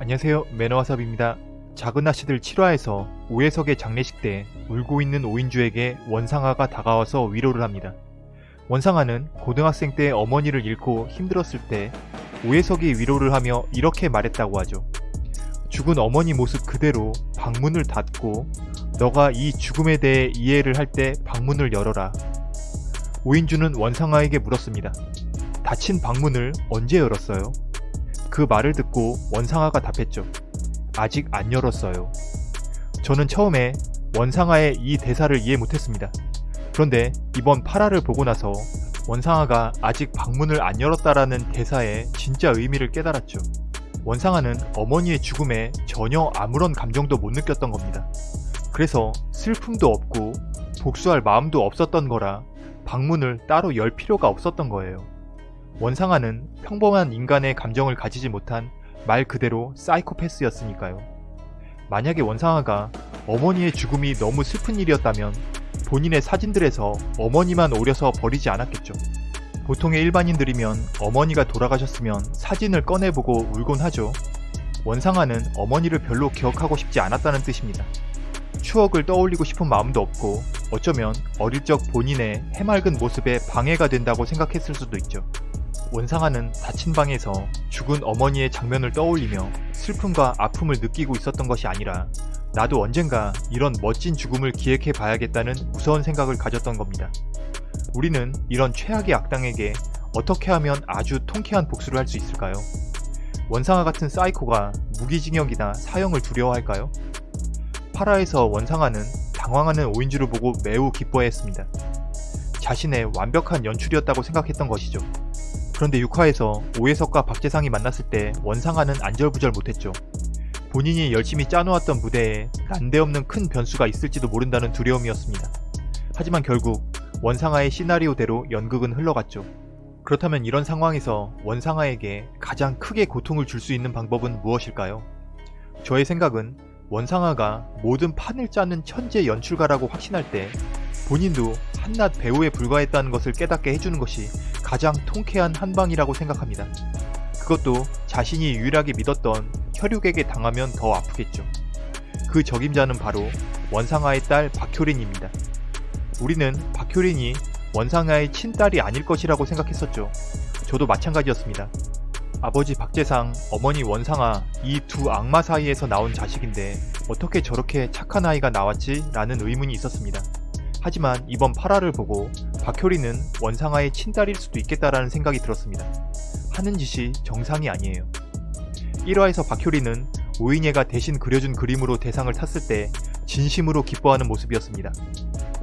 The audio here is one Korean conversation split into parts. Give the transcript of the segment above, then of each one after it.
안녕하세요 매너와삽입니다. 작은 아씨들 7화에서 오해석의 장례식 때 울고 있는 오인주에게 원상아가 다가와서 위로를 합니다. 원상아는 고등학생 때 어머니를 잃고 힘들었을 때 오해석이 위로를 하며 이렇게 말했다고 하죠. 죽은 어머니 모습 그대로 방문을 닫고 너가 이 죽음에 대해 이해를 할 때 방문을 열어라. 오인주는 원상아에게 물었습니다. 닫힌 방문을 언제 열었어요? 그 말을 듣고 원상아가 답했죠. 아직 안 열었어요. 저는 처음에 원상아의 이 대사를 이해 못했습니다. 그런데 이번 8화를 보고 나서 원상아가 아직 방문을 안 열었다라는 대사의 진짜 의미를 깨달았죠. 원상아는 어머니의 죽음에 전혀 아무런 감정도 못 느꼈던 겁니다. 그래서 슬픔도 없고 복수할 마음도 없었던 거라 방문을 따로 열 필요가 없었던 거예요. 원상아는 평범한 인간의 감정을 가지지 못한 말 그대로 사이코패스였으니까요. 만약에 원상아가 어머니의 죽음이 너무 슬픈 일이었다면 본인의 사진들에서 어머니만 오려서 버리지 않았겠죠. 보통의 일반인들이면 어머니가 돌아가셨으면 사진을 꺼내보고 울곤 하죠. 원상아는 어머니를 별로 기억하고 싶지 않았다는 뜻입니다. 추억을 떠올리고 싶은 마음도 없고 어쩌면 어릴 적 본인의 해맑은 모습에 방해가 된다고 생각했을 수도 있죠. 원상아는 닫힌 방에서 죽은 어머니의 장면을 떠올리며 슬픔과 아픔을 느끼고 있었던 것이 아니라 나도 언젠가 이런 멋진 죽음을 기획해 봐야겠다는 무서운 생각을 가졌던 겁니다. 우리는 이런 최악의 악당에게 어떻게 하면 아주 통쾌한 복수를 할 수 있을까요? 원상아 같은 사이코가 무기징역이나 사형을 두려워할까요? 8화에서 원상아는 당황하는 오인주를 보고 매우 기뻐했습니다. 자신의 완벽한 연출이었다고 생각했던 것이죠. 그런데 6화에서 오해석과 박재상이 만났을 때 원상아는 안절부절 못했죠. 본인이 열심히 짜놓았던 무대에 난데없는 큰 변수가 있을지도 모른다는 두려움이었습니다. 하지만 결국 원상아의 시나리오대로 연극은 흘러갔죠. 그렇다면 이런 상황에서 원상아에게 가장 크게 고통을 줄 수 있는 방법은 무엇일까요? 저의 생각은 원상아가 모든 판을 짜는 천재 연출가라고 확신할 때 본인도 한낱 배우에 불과했다는 것을 깨닫게 해주는 것이 가장 통쾌한 한방이라고 생각합니다. 그것도 자신이 유일하게 믿었던 혈육에게 당하면 더 아프겠죠. 그 적임자는 바로 원상아의 딸 박효린입니다. 우리는 박효린이 원상아의 친딸이 아닐 것이라고 생각했었죠. 저도 마찬가지였습니다. 아버지 박재상, 어머니 원상아 이 두 악마 사이에서 나온 자식인데 어떻게 저렇게 착한 아이가 나왔지? 라는 의문이 있었습니다. 하지만 이번 8화를 보고 박효리는 원상아의 친딸일 수도 있겠다라는 생각이 들었습니다. 하는 짓이 정상이 아니에요. 1화에서 박효리는 오인예가 대신 그려준 그림으로 대상을 탔을 때 진심으로 기뻐하는 모습이었습니다.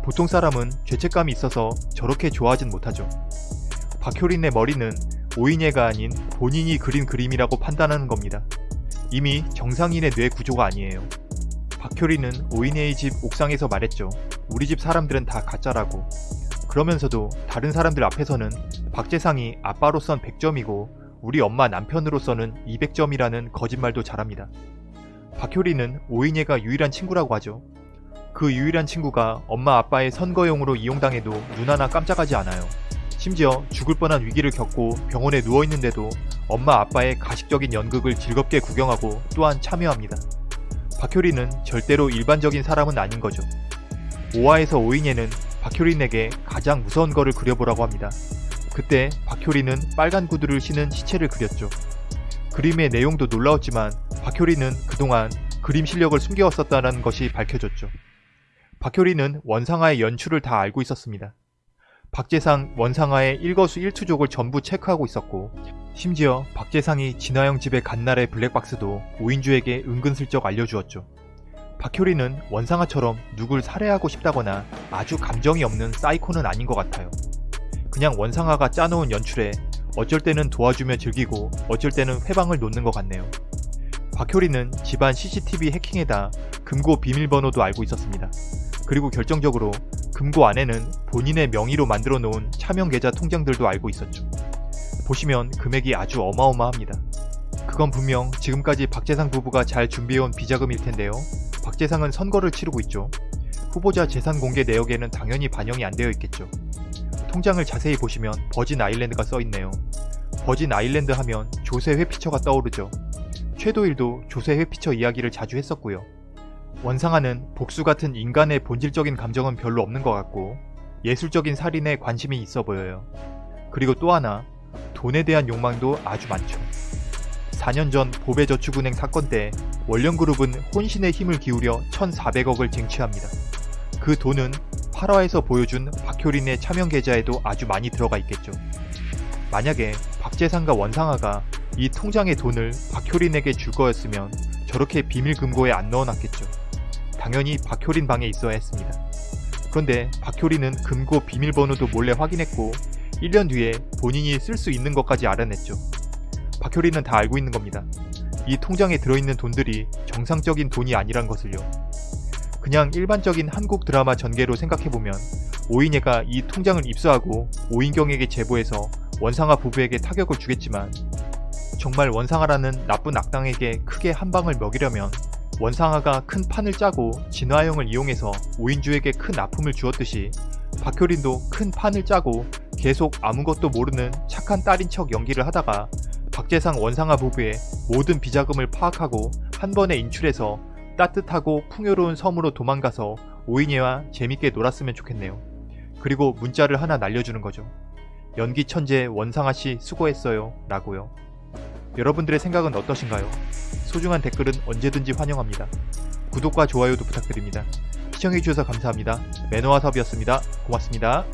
보통 사람은 죄책감이 있어서 저렇게 좋아하진 못하죠. 박효린의 머리는 오인예가 아닌 본인이 그린 그림이라고 판단하는 겁니다. 이미 정상인의 뇌 구조가 아니에요. 박효리는 오인예의 집 옥상에서 말했죠. 우리 집 사람들은 다 가짜라고. 그러면서도 다른 사람들 앞에서는 박재상이 아빠로선 100점이고 우리 엄마 남편으로서는 200점이라는 거짓말도 잘합니다. 박효리는 오인예가 유일한 친구라고 하죠. 그 유일한 친구가 엄마 아빠의 선거용으로 이용당해도 눈 하나 깜짝하지 않아요. 심지어 죽을 뻔한 위기를 겪고 병원에 누워있는데도 엄마 아빠의 가식적인 연극을 즐겁게 구경하고 또한 참여합니다. 박효리는 절대로 일반적인 사람은 아닌 거죠. 5화에서 오인예는 박효린에게 가장 무서운 거를 그려보라고 합니다. 그때 박효리는 빨간 구두를 신은 시체를 그렸죠. 그림의 내용도 놀라웠지만 박효리는 그동안 그림 실력을 숨겨왔었다는 것이 밝혀졌죠. 박효리는 원상아의 연출을 다 알고 있었습니다. 박재상 원상아의 일거수 일투족을 전부 체크하고 있었고 심지어 박재상이 진화영 집에 간 날의 블랙박스도 오인주에게 은근슬쩍 알려주었죠. 박효리는 원상아처럼 누굴 살해하고 싶다거나 아주 감정이 없는 사이코는 아닌 것 같아요. 그냥 원상아가 짜놓은 연출에 어쩔 때는 도와주며 즐기고 어쩔 때는 회방을 놓는 것 같네요. 박효리는 집안 CCTV 해킹에다 금고 비밀번호도 알고 있었습니다. 그리고 결정적으로 금고 안에는 본인의 명의로 만들어 놓은 차명 계좌 통장들도 알고 있었죠. 보시면 금액이 아주 어마어마합니다. 그건 분명 지금까지 박재상 부부가 잘 준비해온 비자금일 텐데요. 박재상은 선거를 치르고 있죠. 후보자 재산 공개 내역에는 당연히 반영이 안 되어 있겠죠. 통장을 자세히 보시면 버진 아일랜드가 써있네요. 버진 아일랜드 하면 조세 회피처가 떠오르죠. 최도일도 조세 회피처 이야기를 자주 했었고요. 원상아는 복수 같은 인간의 본질적인 감정은 별로 없는 것 같고 예술적인 살인에 관심이 있어 보여요. 그리고 또 하나 돈에 대한 욕망도 아주 많죠. 4년 전 보배저축은행 사건 때 원령그룹은 혼신의 힘을 기울여 1,400억을 쟁취합니다. 그 돈은 8화에서 보여준 박효린의 차명 계좌에도 아주 많이 들어가 있겠죠. 만약에 박재상과 원상아가 이 통장의 돈을 박효린에게 줄 거였으면 저렇게 비밀 금고에 안 넣어놨겠죠. 당연히 박효린 방에 있어야 했습니다. 그런데 박효린은 금고 비밀번호도 몰래 확인했고 1년 뒤에 본인이 쓸 수 있는 것까지 알아냈죠. 박효린은 다 알고 있는 겁니다. 이 통장에 들어있는 돈들이 정상적인 돈이 아니란 것을요. 그냥 일반적인 한국 드라마 전개로 생각해보면 오인혜가 이 통장을 입수하고 오인경에게 제보해서 원상아 부부에게 타격을 주겠지만 정말 원상아라는 나쁜 악당에게 크게 한 방을 먹이려면 원상아가 큰 판을 짜고 진화영을 이용해서 오인주에게 큰 아픔을 주었듯이 박효린도 큰 판을 짜고 계속 아무것도 모르는 착한 딸인 척 연기를 하다가 박재상 원상아 부부의 모든 비자금을 파악하고 한 번에 인출해서 따뜻하고 풍요로운 섬으로 도망가서 오인혜와 재밌게 놀았으면 좋겠네요. 그리고 문자를 하나 날려주는 거죠. 연기 천재 원상아 씨 수고했어요. 라고요. 여러분들의 생각은 어떠신가요? 소중한 댓글은 언제든지 환영합니다. 구독과 좋아요도 부탁드립니다. 시청해주셔서 감사합니다. 매너와 섭이었습니다. 고맙습니다.